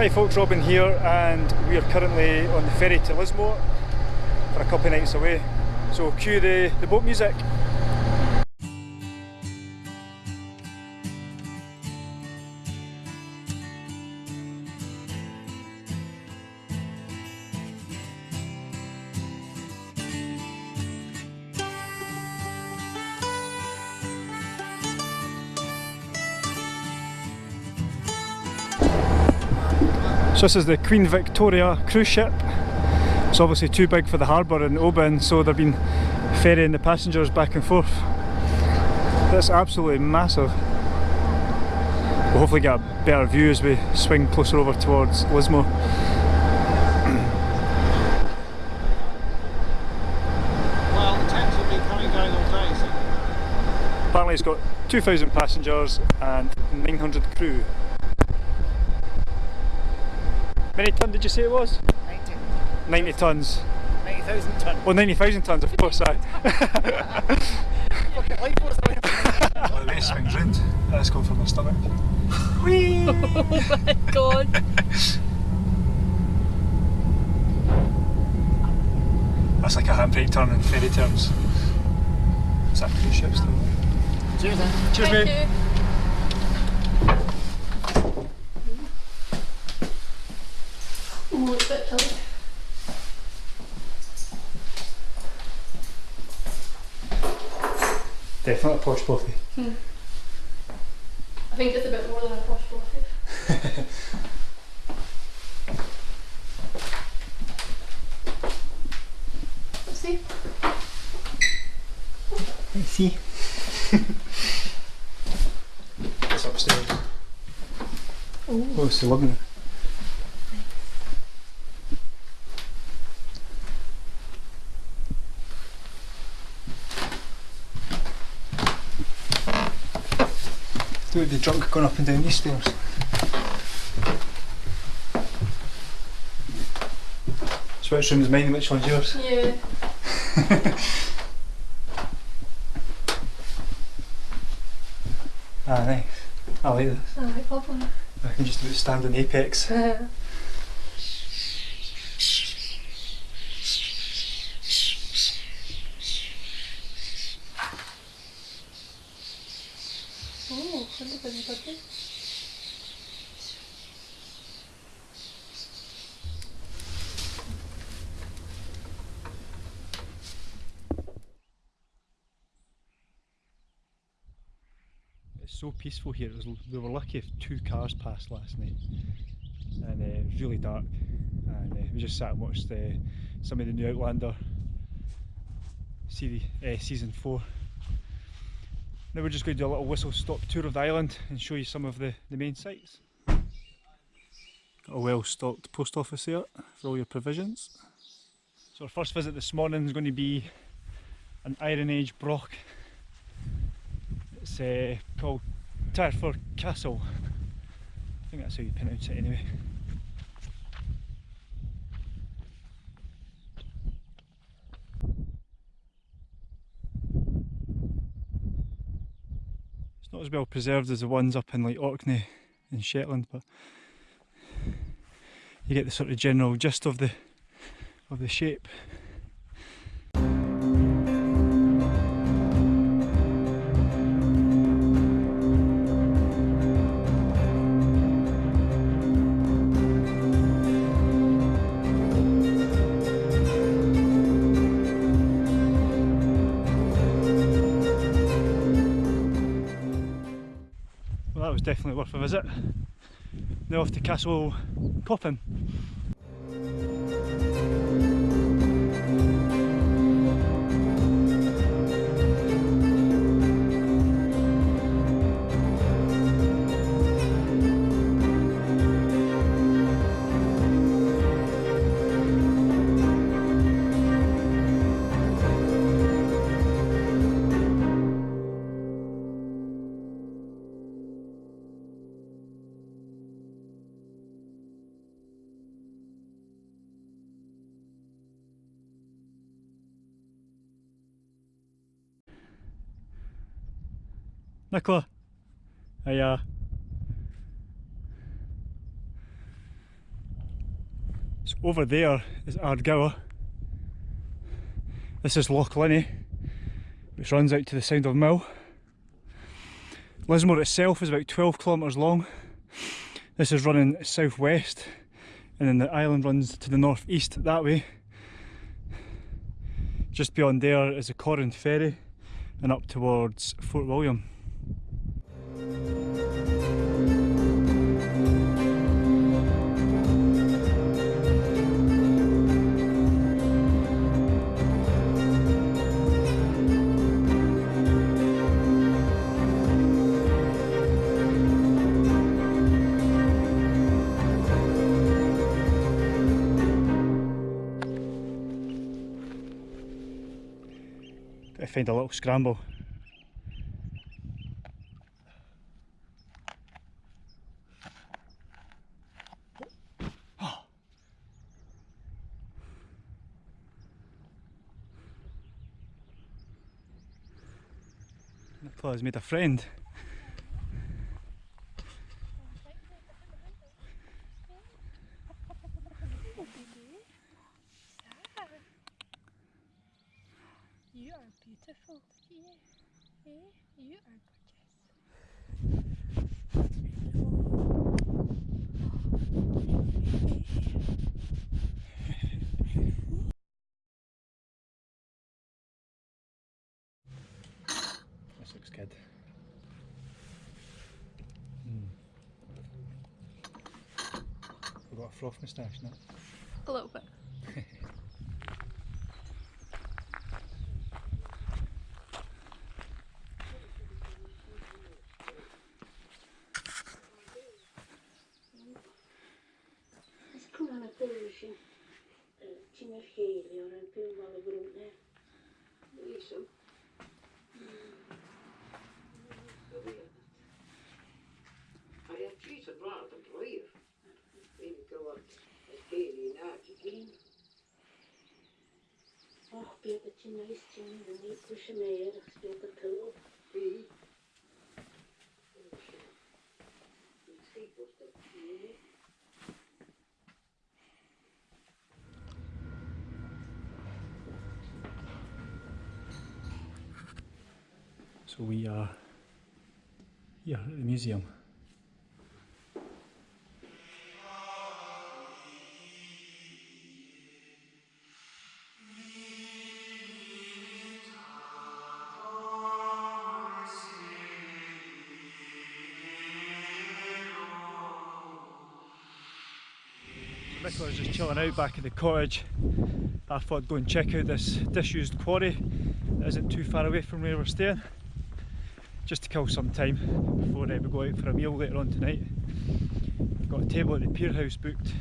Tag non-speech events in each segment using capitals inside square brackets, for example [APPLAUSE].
Hi folks, Robin here and we are currently on the ferry to Lismore for a couple of nights away. So cue the, the boat music. So this is the Queen Victoria cruise ship. It's obviously too big for the harbour in Oban, so they've been ferrying the passengers back and forth. That's absolutely massive. We'll hopefully get a better view as we swing closer over towards Lismore. Well, the Thames will be coming going all day, so Apparently it's got 2,000 passengers and 900 crew. How many ton did you say it was? 90 90 tons. 90,000 tonne. Well, 90,000 tons, of course, aye. Fucking life force going Well, the race swings round. That's going for my stomach. Whee! [LAUGHS] oh my god. That's like a handbrake turn in fairy terms. Is that cruise ship still? Cheers then. Cheers, Thank mate. you. Definitely a posh buffet. Hmm. I think it's a bit more than a posh buffet. [LAUGHS] See. I see. it's upstairs. Oh, it's 11. the junk going up and down these stairs. So which room is mine and which one's yours? Yeah. [LAUGHS] ah nice. I like this. I like bubbling. I can just do it stand on apex. [LAUGHS] so peaceful here. It was, we were lucky if two cars passed last night, and uh, it was really dark. And uh, we just sat and watched uh, some of the new Outlander see uh, season four. Now we're just going to do a little whistle stop tour of the island and show you some of the, the main sites. Got a well stocked post office here for all your provisions. So our first visit this morning is going to be an Iron Age Broch uh, called Tirefour Castle. I think that's how you pronounce it anyway. It's not as well preserved as the ones up in like Orkney in Shetland, but you get the sort of general gist of the of the shape. Was definitely worth a visit. Now off to Castle Coeffin. Nicola. Hiya. So, over there is Ardgour. This is Loch Linnhe, which runs out to the Sound of Mull. Lismore itself is about 12 kilometres long. This is running southwest, and then the island runs to the northeast that way. Just beyond there is the Corran Ferry, and up towards Fort William. Find a little scramble. [GASPS] Has made a friend. You are beautiful. Yeah. Yeah. You are gorgeous. This looks good. Mm. We've got a froth moustache now. A little bit. [LAUGHS] Mer. Speta pull. See? See what's? So we are here at the museum. Nicola's just chilling out back in the cottage. I thought I'd go and check out this disused quarry that isn't too far away from where we're staying just to kill some time before uh, we go out for a meal later on tonight. We've got a table at the Pier House booked.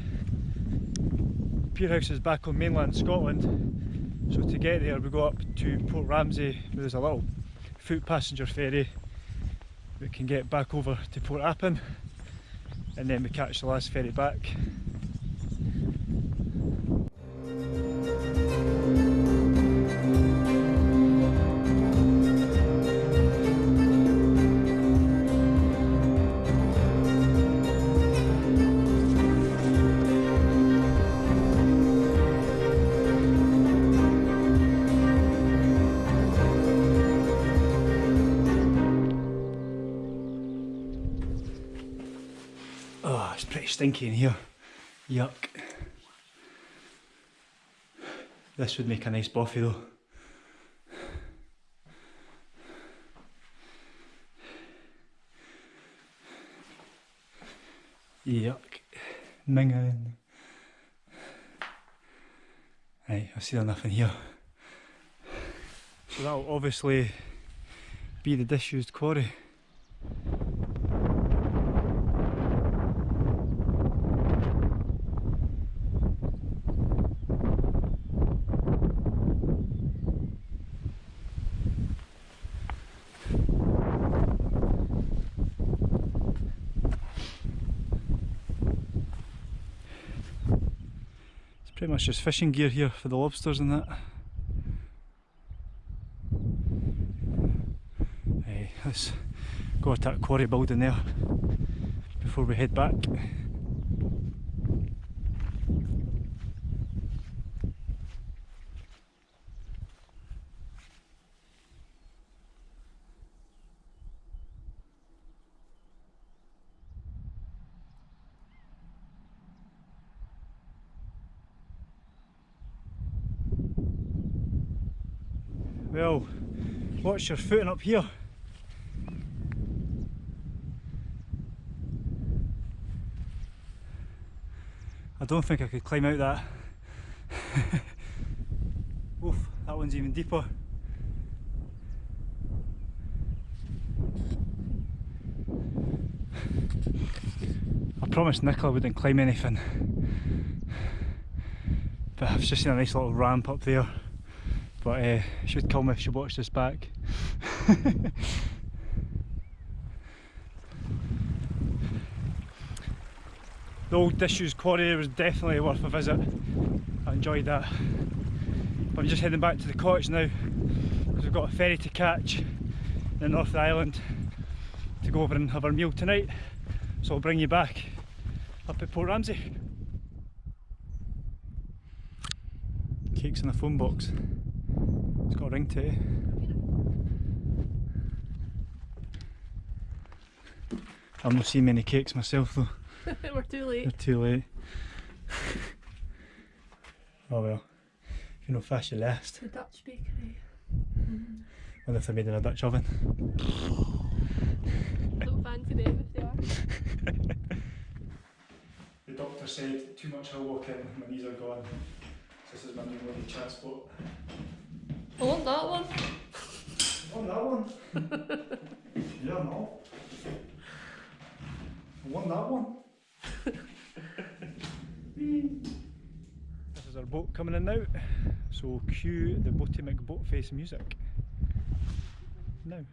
Pier House is back on mainland Scotland, so to get there we go up to Port Ramsay where there's a little foot passenger ferry. We can get back over to Port Appin and then we catch the last ferry back. Stinky in here. Yuck. This would make a nice bothy though. Yuck. Minging. Right, I see there's nothing here. So that'll obviously be the disused quarry. It's pretty much just fishing gear here for the lobsters and that. Hey, let's go at that quarry building there before we head back. Well, watch your footing up here? I don't think I could climb out that. [LAUGHS] Oof, that one's even deeper. I promised Nicola I wouldn't climb anything. But I've just seen a nice little ramp up there. But uh, should kill me if she watched this back. [LAUGHS] the old disused quarry was definitely worth a visit. I enjoyed that. But I'm just heading back to the cottage now because we've got a ferry to catch in the north island to go over and have our meal tonight. So I'll bring you back up at Port Ramsay. Cakes in the phone box. Got ring to. I've not seen many cakes myself though. [LAUGHS] We're too late. too late. [LAUGHS] oh well. If you're not fast, you last. The Dutch bakery. Mm-hmm. Wonder if they're made in a Dutch oven. [LAUGHS] Don't fancy them if they are. The doctor said too much hill walking, my knees are gone. So This is my new bloody transport. I want that one. [LAUGHS] On oh, that one. [LAUGHS] yeah, no. I want that one. this is our boat coming in now. So cue the Boaty McBoatface music. Now.